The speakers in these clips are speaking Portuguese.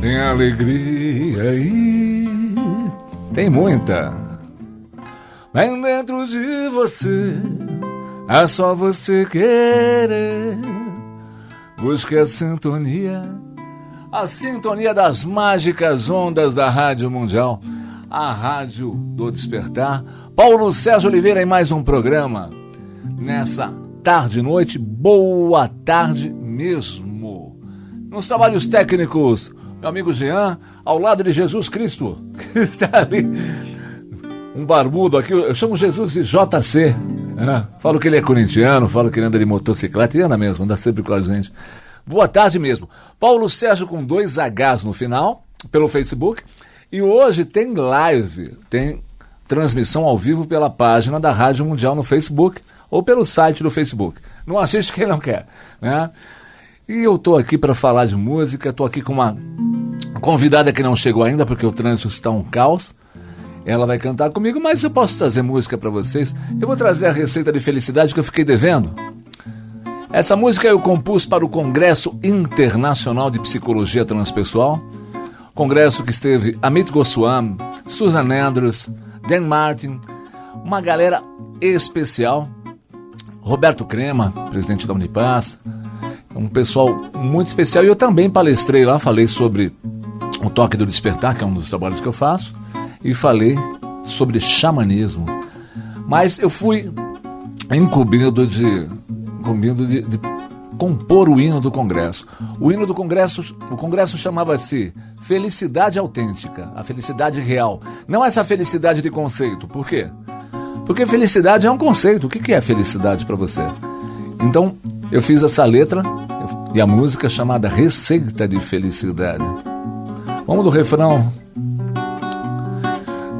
Tem alegria aí, tem muita. Vem dentro de você, é só você querer. Busque a sintonia, a sintonia das mágicas ondas da Rádio Mundial, a Rádio do Despertar. Paulo César Oliveira em mais um programa. Nessa tarde noite, boa tarde mesmo. Nos trabalhos técnicos, meu amigo Jean, ao lado de Jesus Cristo, que está ali. Um barbudo aqui, eu chamo Jesus de JC. Né? Falo que ele é corintiano, falo que ele anda de motocicleta e anda mesmo, anda sempre com a gente. Boa tarde mesmo. Paulo Sérgio com dois Hs no final, pelo Facebook. E hoje tem live, tem transmissão ao vivo pela página da Rádio Mundial no Facebook ou pelo site do Facebook. Não assiste quem não quer, né? E eu tô aqui para falar de música, tô aqui com uma convidada que não chegou ainda porque o trânsito está um caos. Ela vai cantar comigo, mas eu posso trazer música para vocês. Eu vou trazer a receita de felicidade que eu fiquei devendo. Essa música eu compus para o Congresso Internacional de Psicologia Transpessoal. Congresso que esteve Amit Goswami, Susan Andrews, Dan Martin, uma galera especial. Roberto Crema, presidente da Unipaz, um pessoal muito especial. E eu também palestrei lá, falei sobre o toque do despertar, que é um dos trabalhos que eu faço, e falei sobre xamanismo. Mas eu fui incumbido de, incumbido de, de compor o hino do Congresso. O hino do Congresso, o Congresso chamava-se Felicidade Autêntica, a felicidade real. Não essa felicidade de conceito. Por quê? Porque felicidade é um conceito. O que é felicidade para você? Então, eu fiz essa letra e a música chamada Receita de Felicidade. Vamos do refrão.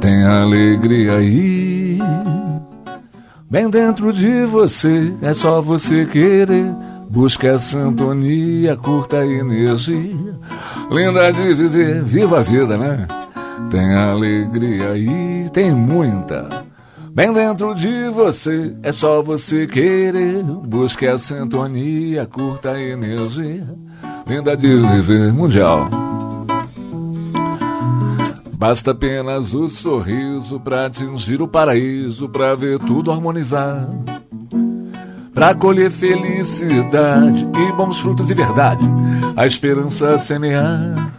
Tem alegria aí, bem dentro de você, é só você querer. Busca a sintonia, curta a energia, linda de viver, viva a vida, né? Tem alegria aí, tem muita. Bem dentro de você, é só você querer. Busque a sintonia, curta a energia, linda de viver mundial. Basta apenas o sorriso para atingir o paraíso, para ver tudo harmonizar. Para colher felicidade e bons frutos de verdade, a esperança semear.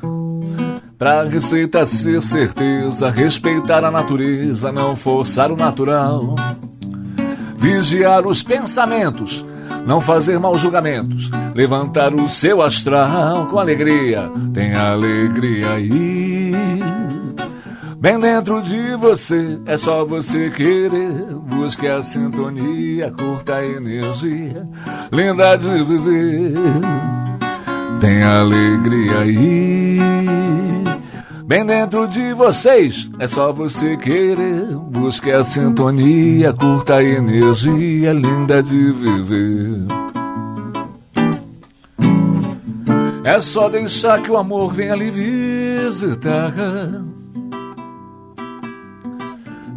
Pra receita ser certeza, respeitar a natureza, não forçar o natural. Vigiar os pensamentos, não fazer maus julgamentos, levantar o seu astral com alegria, tem alegria aí. Bem dentro de você, é só você querer. Busque a sintonia, curta a energia, linda de viver. Tem alegria aí. Bem dentro de vocês, é só você querer. Busque a sintonia, curta a energia linda de viver. É só deixar que o amor venha lhe visitar.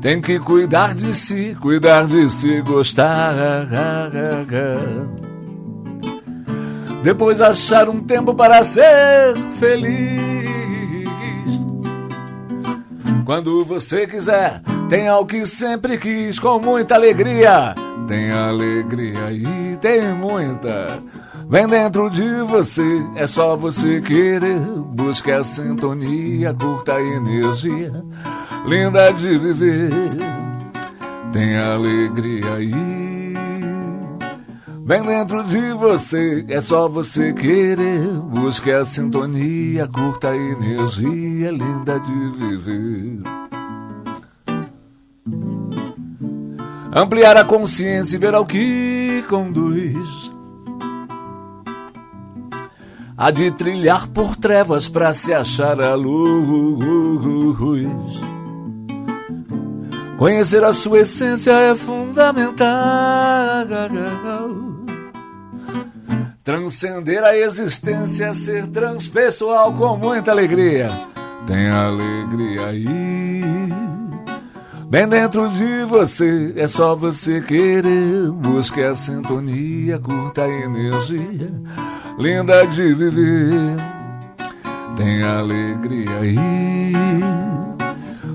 Tem que cuidar de si, cuidar de si, gostar. Depois achar um tempo para ser feliz. Quando você quiser, tem o que sempre quis, com muita alegria. Tem alegria e tem muita. Vem dentro de você, é só você querer. Busque a sintonia, curta a energia, linda de viver. Tem alegria aí. Bem dentro de você, é só você querer. Busque a sintonia, curta a energia linda de viver. Ampliar a consciência e ver ao que conduz. Há de trilhar por trevas para se achar a luz. Conhecer a sua essência é fundamental. Transcender a existência, ser transpessoal com muita alegria. Tem alegria aí. Bem dentro de você, é só você querer. Busque a sintonia, curta a energia. Linda de viver. Tem alegria aí.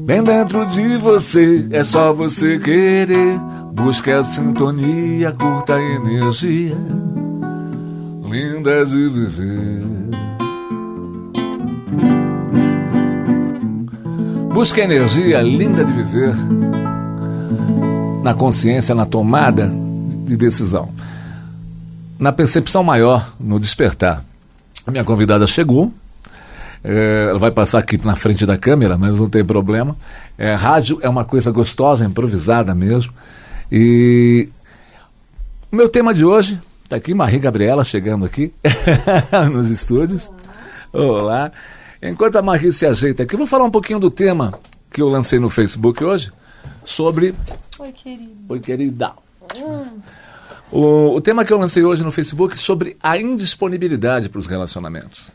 Bem dentro de você, é só você querer. Busque a sintonia, curta a energia. Linda de viver. Busque a energia linda de viver na consciência, na tomada de decisão, na percepção maior, no despertar. A minha convidada chegou, é, ela vai passar aqui na frente da câmera, mas não tem problema. É, rádio é uma coisa gostosa, improvisada mesmo. E o meu tema de hoje, está aqui Marie Gabriela chegando aqui nos estúdios. Olá. Enquanto a Marie se ajeita aqui, vou falar um pouquinho do tema que eu lancei no Facebook hoje sobre. Oi, querida. Oi, querida. Hum. O, o tema que eu lancei hoje no Facebook é sobre a indisponibilidade para os relacionamentos.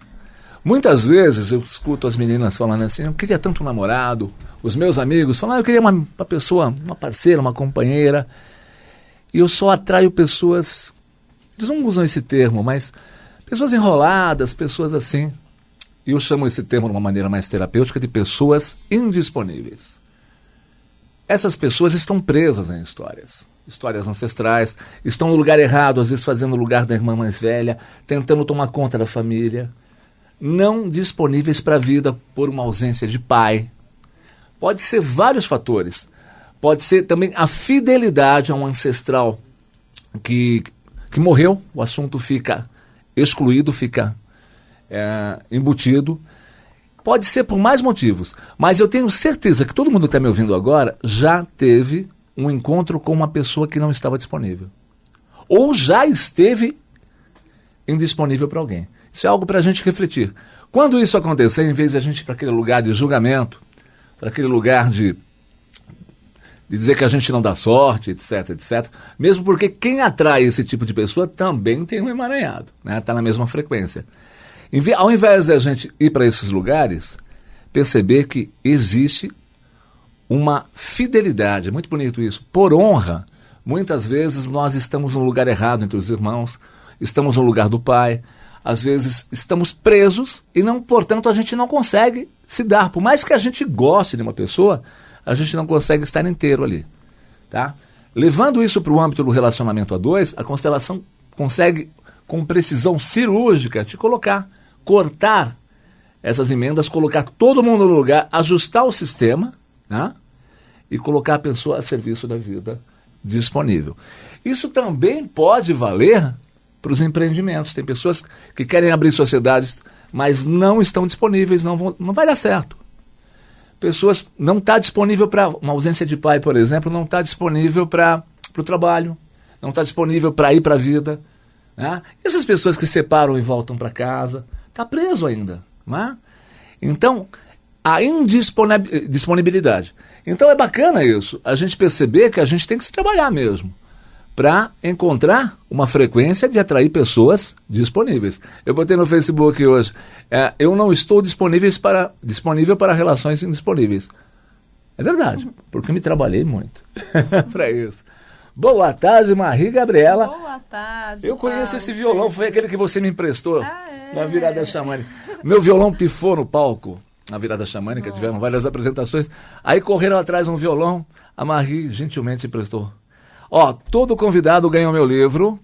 Muitas vezes eu escuto as meninas falando assim, eu queria tanto um namorado, os meus amigos falam, ah, eu queria uma, uma pessoa, uma parceira, uma companheira, e eu só atraio pessoas, eles não usam esse termo, mas pessoas enroladas, pessoas assim, e eu chamo esse termo de uma maneira mais terapêutica de pessoas indisponíveis. Essas pessoas estão presas em histórias, histórias ancestrais, estão no lugar errado, às vezes fazendo o lugar da irmã mais velha, tentando tomar conta da família não disponíveis para a vida por uma ausência de pai. Pode ser vários fatores. Pode ser também a fidelidade a um ancestral que, que morreu, o assunto fica excluído, fica é, embutido. Pode ser por mais motivos, mas eu tenho certeza que todo mundo que está me ouvindo agora já teve um encontro com uma pessoa que não estava disponível. Ou já esteve indisponível para alguém. Isso é algo para a gente refletir. Quando isso acontecer, em vez de a gente ir para aquele lugar de julgamento, para aquele lugar de, de dizer que a gente não dá sorte, etc, etc, mesmo porque quem atrai esse tipo de pessoa também tem um emaranhado, está né? Tá na mesma frequência. Ao invés de a gente ir para esses lugares, perceber que existe uma fidelidade, muito bonito isso, por honra. Muitas vezes nós estamos no lugar errado entre os irmãos, estamos no lugar do pai, às vezes estamos presos e não, portanto, a gente não consegue se dar. Por mais que a gente goste de uma pessoa, a gente não consegue estar inteiro ali, tá? Levando isso para o âmbito do relacionamento a dois, a constelação consegue com precisão cirúrgica te colocar, cortar essas emendas, colocar todo mundo no lugar, ajustar o sistema, né? E colocar a pessoa a serviço da vida disponível. Isso também pode valer para os empreendimentos. Tem pessoas que querem abrir sociedades, mas não estão disponíveis, não, vão, não vai dar certo. Pessoas não está disponível para uma ausência de pai, por exemplo, não está disponível para o trabalho, não está disponível para ir para a vida. Né? E essas pessoas que separam e voltam para casa, está preso ainda. Né? Então, a indisponibilidade. Então é bacana isso, a gente perceber que a gente tem que se trabalhar mesmo para encontrar uma frequência de atrair pessoas disponíveis. Eu botei no Facebook hoje, é, eu não estou disponível para, disponível para relações indisponíveis. É verdade, porque me trabalhei muito para isso. Boa tarde, Marie Gabriela. Boa tarde. Eu conheço esse violão, foi aquele que você me emprestou ah, é? na virada xamânica. Meu violão pifou no palco na virada xamânica, Nossa. tiveram várias apresentações. Aí correram atrás um violão, a Marie gentilmente emprestou. Ó, todo convidado ganha o meu livro,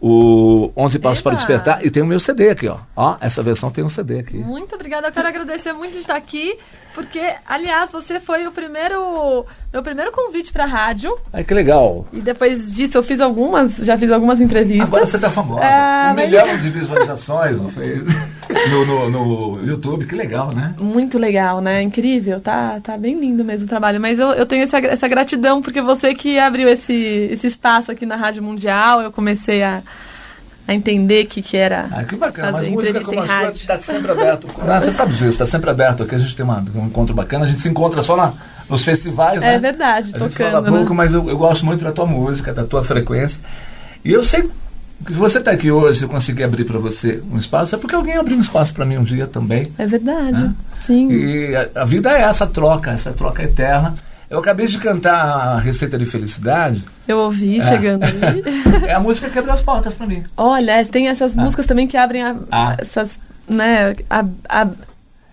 o 11 Passos para Despertar, e tem o meu CD aqui, ó. Ó, essa versão tem um CD aqui. Muito obrigada, eu quero agradecer muito de estar aqui, porque, aliás, você foi o primeiro, meu primeiro convite para rádio. Ai, que legal. E depois disso eu fiz algumas, já fiz algumas entrevistas. Agora você tá famosa. É, um mas... milhão de visualizações no, no, no, YouTube, que legal, né? Muito legal, né? Incrível, tá, tá bem lindo mesmo o trabalho. Mas eu, eu tenho essa, essa gratidão, porque você que abriu esse, esse espaço aqui na Rádio Mundial, eu comecei a a entender que, que era. Ah, que bacana, mas música como a sua está sempre aberto. Ah, você sabe disso, está sempre aberto aqui. A gente tem uma, um encontro bacana, a gente se encontra só na, nos festivais, né? É verdade, a tocando, gente fala pouco, né? mas eu, eu gosto muito da tua música, da tua frequência. E eu sei que se você está aqui hoje, eu consegui abrir para você um espaço, é porque alguém abriu um espaço para mim um dia também. É verdade, né? sim. E a, a, vida é essa troca, essa troca eterna. Eu acabei de cantar a Receita de Felicidade. Eu ouvi É. chegando ali. É a música que abriu as portas para mim. Olha, tem essas Ah. músicas também que abrem a- Ah. essas, né, a, a-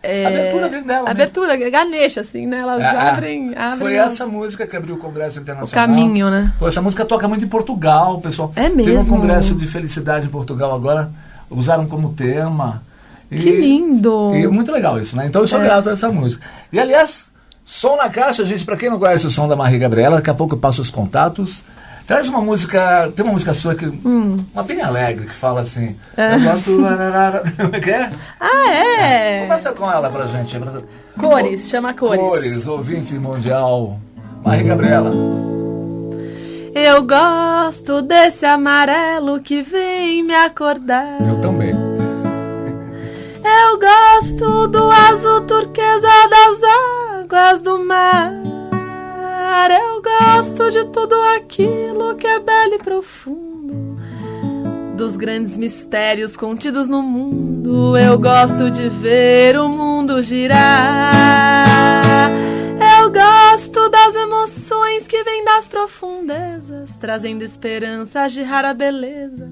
é, A abertura dela mesmo. Abertura, Ganesha, assim, né? Elas é. abrem, abrem Foi essa música que abriu o Congresso o Internacional. caminho, né? Pô, essa música toca muito em Portugal, pessoal. É Teve um mesmo? congresso de felicidade em Portugal agora, usaram como tema. E- Que lindo! E muito legal isso, né? Então eu sou É. grato a essa música. E aliás, som na caixa, gente, pra quem não conhece o som da Maria Gabriela, daqui a pouco eu passo os contatos. Traz uma música, tem uma música sua que. Uma bem alegre, que fala assim. Hum. É. Eu gosto. Como é que é? Ah, é! Começa com ela pra gente. Cores, chama Cores. Cores, ouvinte mundial. Maria Gabriela. Eu gosto desse amarelo que vem me acordar. Eu também. Eu gosto do azul turquesa das águas do mar. Eu gosto de tudo aquilo que é belo e profundo. Dos grandes mistérios contidos no mundo. Eu gosto de ver o mundo girar. Eu gosto das emoções que vêm das profundezas, trazendo esperança de rara beleza,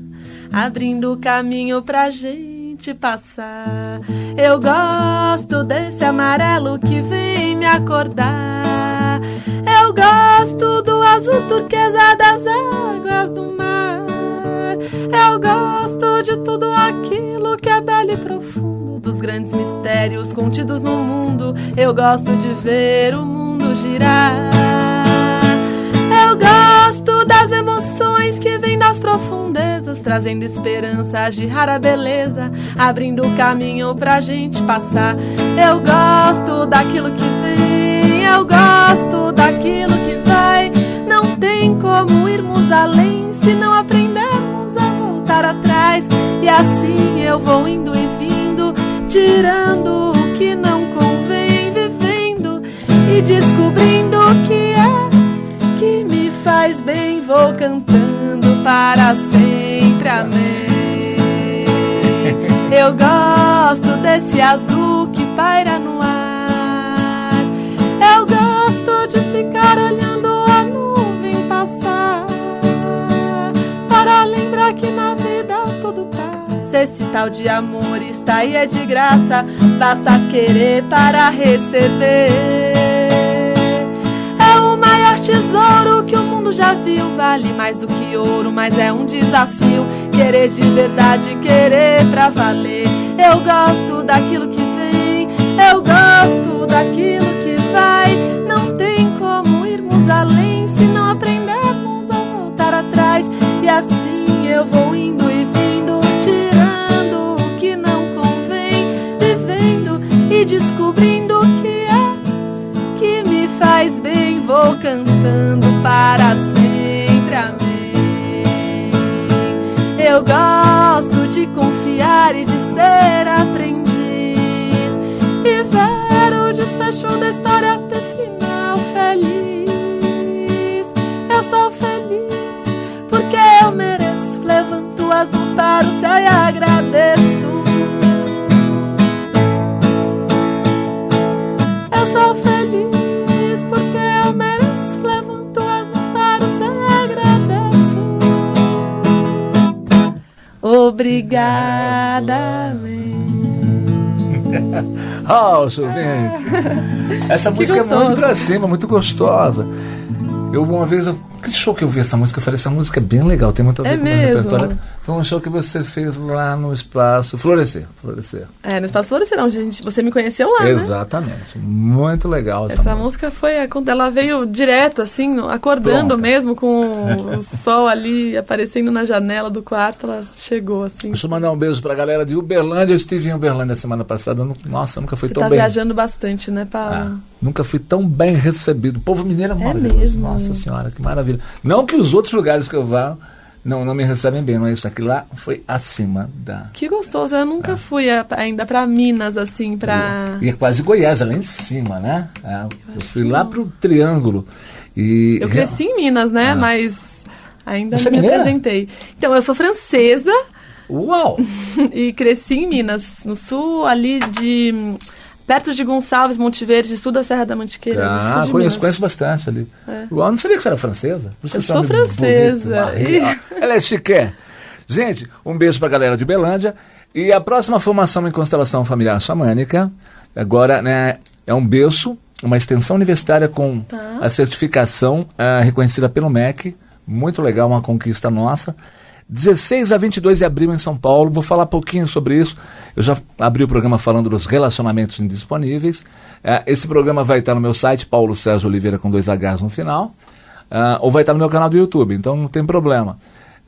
abrindo o caminho pra gente passar. Eu gosto desse amarelo que vem me acordar. Eu gosto do azul turquesa das águas do mar. Eu gosto de tudo aquilo que é belo e profundo, dos grandes mistérios contidos no mundo. Eu gosto de ver o mundo girar. Eu gosto das emoções que vêm das profundezas, trazendo esperanças de rara beleza, abrindo o caminho pra gente passar. Eu gosto daquilo que vem, daquilo que vai. Não tem como irmos além se não aprendermos a voltar atrás. E assim eu vou indo e vindo, tirando o que não convém, vivendo e descobrindo o que é que me faz bem. Vou cantando para sempre, amém. Eu gosto desse azul que paira no ar. De ficar olhando a nuvem passar. Para lembrar que na vida tudo passa. Esse tal de amor está aí é de graça. Basta querer para receber. É o maior tesouro que o mundo já viu. Vale mais do que ouro, mas é um desafio. Querer de verdade, querer pra valer. Eu gosto daquilo que vem, eu gosto daquilo que vai. Além se não aprendermos a voltar atrás. E assim eu vou indo e vindo, tirando o que não convém, vivendo e descobrindo o que é que me faz bem. Vou cantando para sempre, amém. Eu gosto para o céu e agradeço. Eu sou feliz porque eu mereço. Levanto as mãos para o céu e agradeço. Obrigada, Oh, ouvinte. Essa música é muito pra cima, muito gostosa. Eu uma vez, eu- que show que eu vi essa música, eu falei, essa música é bem legal, tem muito a ver É com o meu repertório. Foi um show que você fez lá no espaço Florescer. Florescer. É, no Espaço Florescer, onde gente, você me conheceu lá, né? Exatamente. Muito legal essa, Essa música foi. a- quando Ela veio direto, assim, acordando Pronta. mesmo, com o sol ali aparecendo na janela do quarto, ela chegou, assim. Deixa eu mandar um beijo pra galera de Uberlândia. Eu estive em Uberlândia semana passada. Nossa, nunca fui Você tão tá bem. viajando bastante, né, Paulo? Ah, nunca fui tão bem recebido. O povo mineiro é maravilhoso. mesmo? Nossa senhora, que maravilha. Não que os outros lugares que eu vá não, não me recebem bem, não é isso aqui lá foi acima da. Que gostoso, eu nunca fui a- ainda pra Minas, assim, pra. E é quase Goiás, lá em cima, né? É, eu fui lá pro Triângulo. E Eu cresci em Minas, né? Ah. Mas ainda Você é não me mineira? apresentei. Então, eu sou francesa Uau! e cresci em Minas, no sul, ali de. Perto de Gonçalves, Monte Verde, sul da Serra da Mantiqueira. Ah, conheço, conheço bastante ali. É. Não sabia que você era francesa. Você Eu sou francesa. bonito. Ela é chique. Gente, um beijo pra galera de Belândia. E a próxima formação em constelação familiar xamânica, agora, né, é um berço, uma extensão universitária com Tá. a certificação ah, reconhecida pelo MEC. Muito legal, uma conquista nossa. 16 a 22 de abril em São Paulo. Vou falar pouquinho sobre isso. Eu já abri o programa falando dos relacionamentos indisponíveis. Eh, esse programa vai estar no meu site, Paulo César Oliveira com dois Hs no final. Ah, ou vai estar no meu canal do YouTube, então não tem problema.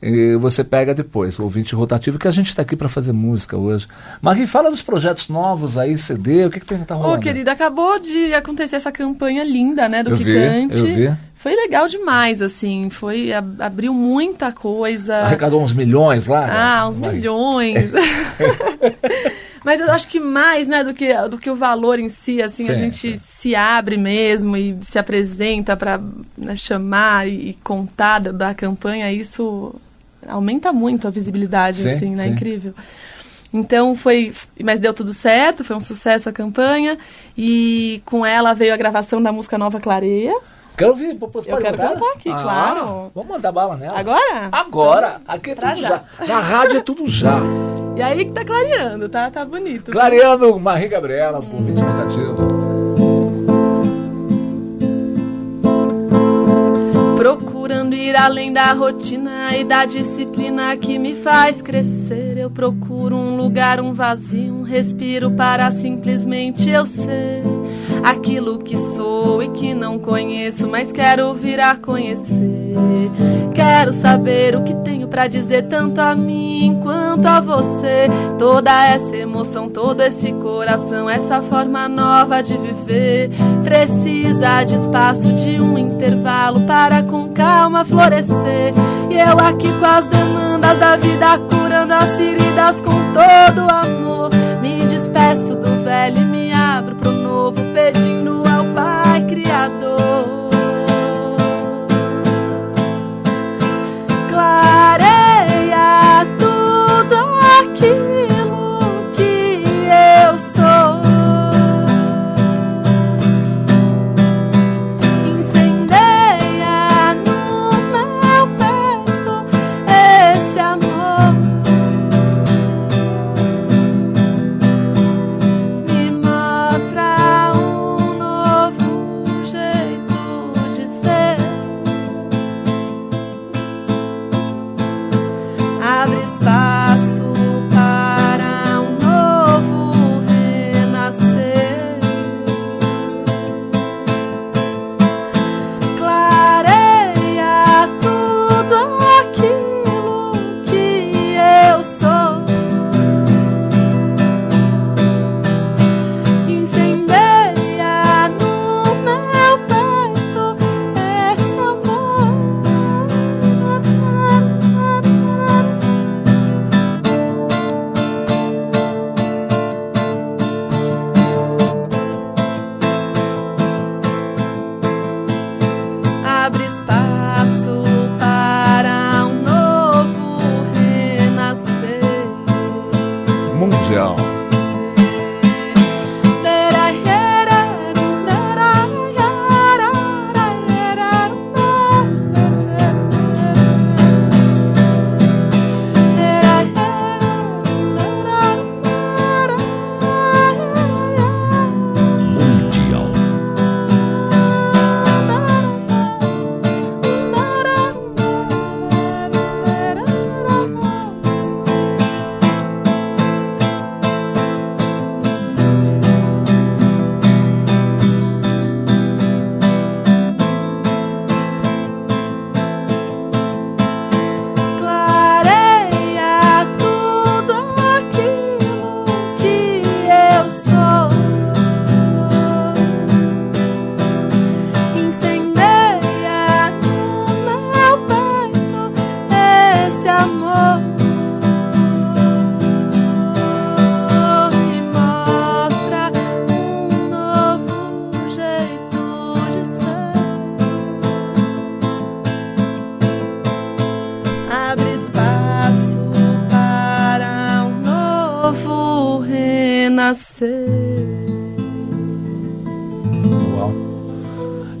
E você pega depois, o ouvinte rotativo, que a gente está aqui para fazer música hoje. Marie, fala dos projetos novos aí, CD, o que, que tem que tá Ô, rolando? querida, acabou de acontecer essa campanha linda, né, do Eu vi, Quicante. eu vi. Foi legal demais, assim, foi, ab- abriu muita coisa. Arrecadou uns milhões lá? né? Ah, uns milhões. Mas eu acho que mais, né, do que, do que o valor em si, assim, a Sim, gente sim. se abre mesmo e se apresenta para chamar e, e contar da, da campanha, isso aumenta muito a visibilidade, Sim, assim, né? Incrível. Então foi, mas deu tudo certo, foi um sucesso a campanha e com ela veio a gravação da música Nova Clareia. Quero ouvir, Eu quero cantar aqui, Ah, claro. Vamos mandar bala nela. Agora? Agora! Aqui é Pra tudo já. já. Na rádio é tudo já. E aí que tá clareando, tá? Tá bonito. Clareando, Marie Gabriela, por ouvinte rotativo. Procurando ir além da rotina e da disciplina que me faz crescer. Eu procuro um lugar, um vazio, um respiro para simplesmente eu ser aquilo que sou e que não conheço, mas quero vir a conhecer. Quero saber o que tenho pra dizer tanto a mim quanto a você. Toda essa emoção, todo esse coração, essa forma nova de viver precisa de espaço, de um intervalo para com calma florescer. E eu aqui com as demandas da vida, as feridas com todo amor.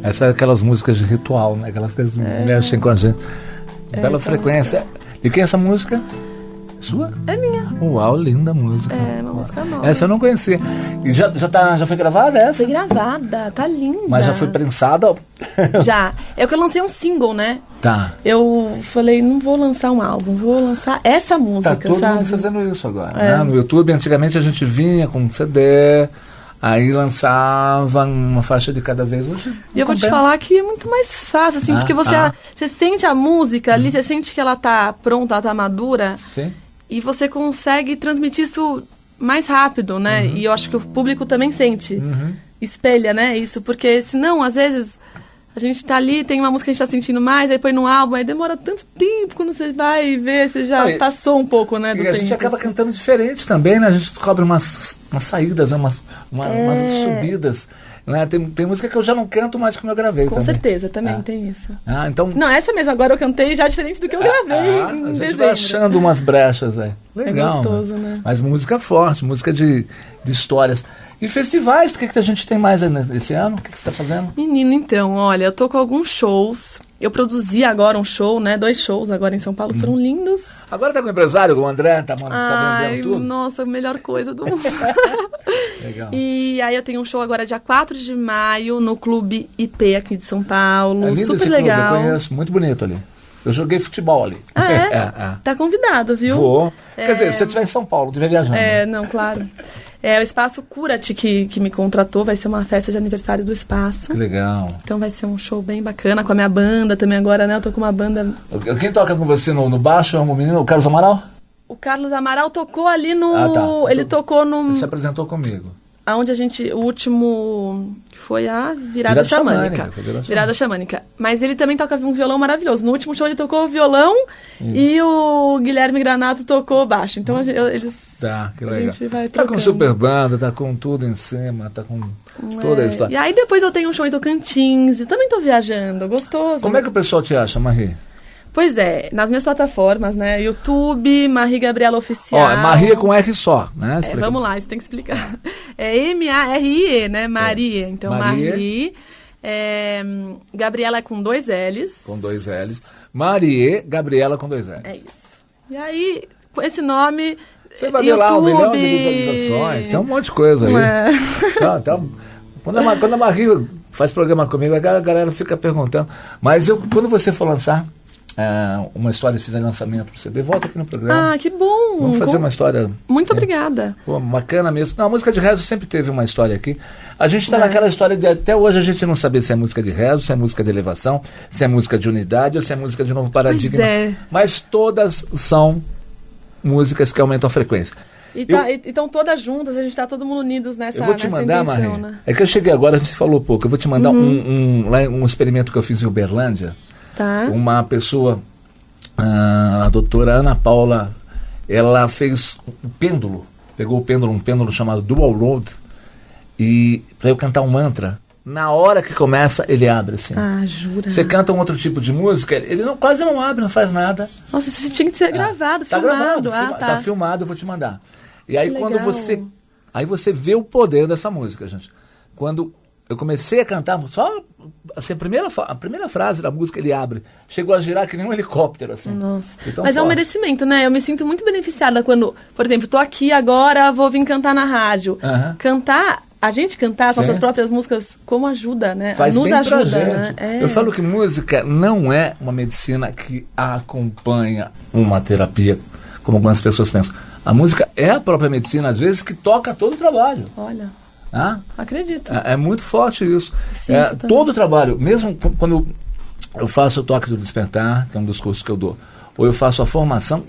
Essa é aquelas músicas de ritual, né? Aquelas que mexem com a gente. Bela essa frequência. E quem é essa música? Sua? É minha. Uau, linda música. É, uma música nova. Essa eu não conhecia. E já, já, tá, já foi gravada essa? Foi gravada, tá linda. Mas já foi prensada? Já. É que eu lancei um single, né? Tá. Eu falei, não vou lançar um álbum, vou lançar essa música, Tá todo sabe? mundo fazendo isso agora. É. né? No YouTube, antigamente a gente vinha com um CD, aí lançava uma faixa de cada vez. Hoje, E eu vou te compensa. falar que é muito mais fácil, assim, Ah, porque você, ah. você sente a música ali, você sente que ela tá pronta, ela tá madura, Sim. e você consegue transmitir isso mais rápido, né? Uhum. E eu acho que o público também sente. Espelha, né, isso, porque senão, às vezes, a gente tá ali, tem uma música que a gente tá sentindo mais, aí põe no álbum, aí demora tanto tempo quando você vai ver, você já Ah, passou um pouco, né, do E a tempo. gente acaba cantando diferente também, né? A gente descobre umas, umas saídas, né? umas, uma- É. umas subidas. Né? Tem, tem música que eu já não canto mais como eu gravei Com também. certeza, também Ah. tem isso. Ah, então. Não, essa mesmo, agora eu cantei já diferente do que eu gravei Ah, em a gente dezembro. vai achando umas brechas aí. Legal. gostoso, né? Mas música forte, música de, de histórias. E festivais, o que, que a gente tem mais aí nesse ano? O que, que você está fazendo? Menino, então, olha, eu tô com alguns shows. Eu produzi agora um show, né? Dois shows agora em São Paulo, Hum. foram lindos. Agora tá com o empresário, o André, tá, tá Ai, vendendo tudo? nossa, a melhor coisa do mundo. Legal. e aí eu tenho um show agora dia 4 de maio no Clube IP aqui de São Paulo. É lindo esse Super clube, legal. eu conheço, muito bonito ali. Eu joguei futebol ali. Ah, é? é. Tá convidado, viu? Vou. Quer É. dizer, se você estiver em São Paulo, estiver viajando. É, não, claro. É o Espaço Curate que, que me contratou, vai ser uma festa de aniversário do espaço. Que legal. Então vai ser um show bem bacana com a minha banda também agora, né? Eu tô com uma banda. Quem toca com você no, no baixo é o menino, o Carlos Amaral? O Carlos Amaral tocou ali no. Ah, tá. Ele tocou no. Ele se apresentou comigo. Aonde a gente. O último. Foi a virada, Virada xamânica. xamânica, virada Virada xamânica. Mas ele também toca um violão maravilhoso. No último show ele tocou o violão e o Guilherme Granato tocou baixo. Então a gente- eles. Tá, que legal. tá com super banda, tá com tudo em cima, tá com toda a É, história. E aí depois eu tenho um show em Tocantins. Eu também tô viajando, gostoso. Como é que o pessoal te acha, Marie? Pois é, nas minhas plataformas, né? YouTube, Marie Gabriela Oficial. Ó, é Maria com R só, né? É, vamos lá, isso tem que explicar. É M-A-R-I-E, né? Maria. Então, Maria. Marie. É, Gabriela é com dois L's. Com dois L's. Marie Gabriela com dois L's. É isso. E aí, com esse nome. Você vai ver lá um YouTube- milhão de visualizações, tem um monte de coisa aí. É. Então, então, quando, a, quando a Marie faz programa comigo, a galera fica perguntando. Mas eu, quando você for lançar é, uma história, fizer lançamento pro CD, volta aqui no programa. Ah, que bom. Vamos fazer Com- uma história Muito É. obrigada. Pô, bacana mesmo. Não, a música de rezo sempre teve uma história aqui. A gente está É. naquela história de até hoje a gente não saber se é música de rezo, se é música de elevação, se é música de unidade ou se é música de novo paradigma. é. Mas todas são músicas que aumentam a frequência. E tá, e- então, todas juntas, a gente tá todo mundo unidos nessa, eu vou te mandar, intenção, né? Uhum. É que eu cheguei agora, a gente falou pouco. Eu vou te mandar um, um, lá, um experimento que eu fiz em Uberlândia. Tá. Uma pessoa, ah, a doutora Ana Paula, ela fez um pêndulo, pegou o pêndulo, um pêndulo chamado Dual Road, e para eu cantar um mantra, na hora que começa, ele abre assim. Ah, jura? Você canta um outro tipo de música, ele não, quase não abre, não faz nada. Nossa, isso tinha que ser gravado, Tá filmado. gravado, ah, filma- tá. tá filmado, eu vou te mandar. E aí Que quando legal. você, aí você vê o poder dessa música, gente. Quando eu comecei a cantar, só assim, a primeira a primeira frase da música ele abre, chegou a girar que nem um helicóptero assim. Nossa. Mas é um forte. merecimento, né? Eu me sinto muito beneficiada quando, por exemplo, tô aqui agora, vou vir cantar na rádio. Cantar, a gente cantar as Sim. nossas próprias músicas, como ajuda, né? Faz Nos bem ajuda, pra gente. né? É. Eu falo que música não é uma medicina que acompanha uma terapia, como algumas pessoas pensam. A música é a própria medicina, às vezes, que toca todo o trabalho. Olha, Tá? acredito. É, é muito forte isso. É, todo o trabalho, mesmo qu- quando eu, faço o toque do despertar, que é um dos cursos que eu dou, ou eu faço a formação,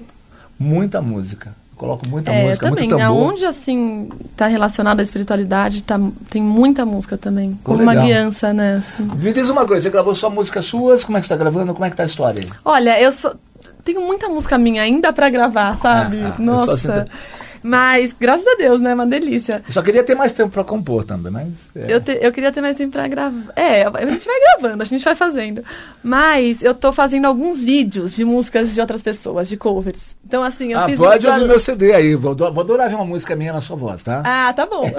muita música. Coloco muita É, música, também. muito tambor. Aonde, assim, tá relacionado à espiritualidade, tá, tem muita música também. Como uma guiança, né? Assim. Me diz uma coisa, você gravou só músicas suas? Como é que você está gravando? Como é que tá a história aí? Olha, eu sou. tenho muita música minha ainda pra gravar, sabe? Ah, ah, Nossa. Mas, graças a Deus, né? Uma delícia. Eu só queria ter mais tempo pra compor também, mas. é. Eu, te- eu queria ter mais tempo pra gravar. É, a gente vai gravando, a gente vai fazendo. Mas eu tô fazendo alguns vídeos de músicas de outras pessoas, de covers. Então, assim, eu ah, fiz. pode ouvir meu CD aí. Vou, vou adorar ver uma música minha na sua voz, tá? Ah, tá bom.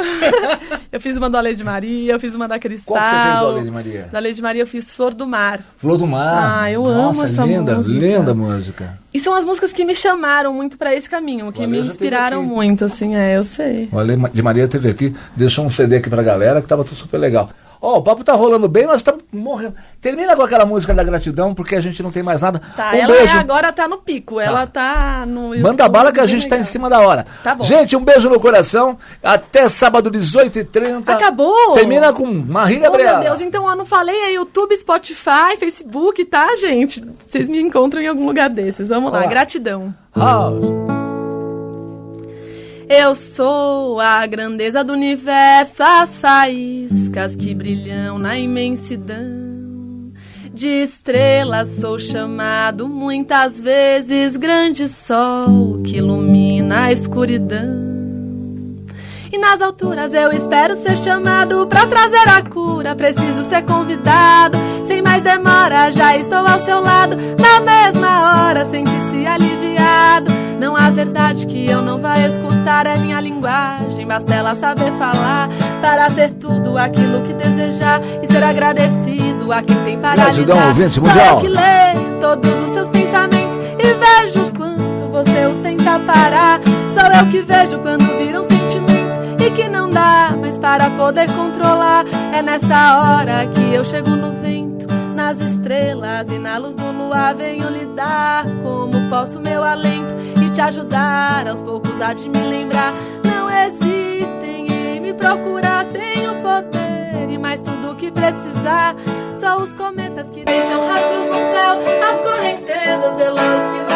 eu fiz uma do Lady Maria, eu fiz uma da Cristal. Qual que você fez, Lady Maria? Da Lady Maria eu fiz Flor do Mar. Flor do Mar. Ah, eu Nossa, amo essa linda, música. linda música. E são as músicas que me chamaram muito pra esse caminho, que O Ale me inspiraram muito, assim, é, eu sei. O Ale de Maria teve aqui, deixou um CD aqui pra galera que tava tudo super legal. Ó, o papo tá rolando bem, nós estamos morrendo. Termina com aquela música da gratidão, porque a gente não tem mais nada. Tá, um ela beijo. é- agora tá no pico, ela tá no. Manda bala que a gente tá em legal. cima da hora. Tá bom. Gente, um beijo no coração. Até sábado, 18h30. Acabou? Termina com Maria Oh, meu Deus, então eu não falei é YouTube, Spotify, Facebook, tá, gente? Vocês me encontram em algum lugar desses. Vamos lá, gratidão. House. Eu sou a grandeza do universo, as faíscas que brilham na imensidão. De estrelas sou chamado muitas vezes grande sol que ilumina a escuridão. E nas alturas eu espero ser chamado pra trazer a cura. Preciso ser convidado, sem mais demora, já estou ao seu lado. Na mesma hora, sente-se aliviado. Não há verdade que eu não vá escutar, é minha linguagem. Basta ela saber falar para ter tudo aquilo que desejar e ser agradecido a quem tem para Gratidão, lhe dar. ouvinte mundial. eu que leio todos os seus pensamentos e vejo quanto você os tenta parar. Sou eu que vejo quando viram sentimentos e que não dá mais para poder controlar. É nessa hora que eu chego no vento, nas estrelas e na luz do luar. Venho lhe dar como posso meu alento te ajudar aos poucos a de me lembrar. Não hesitem em me procurar, tenho poder e mais tudo que precisar. Só os cometas que deixam rastros no céu, as correntes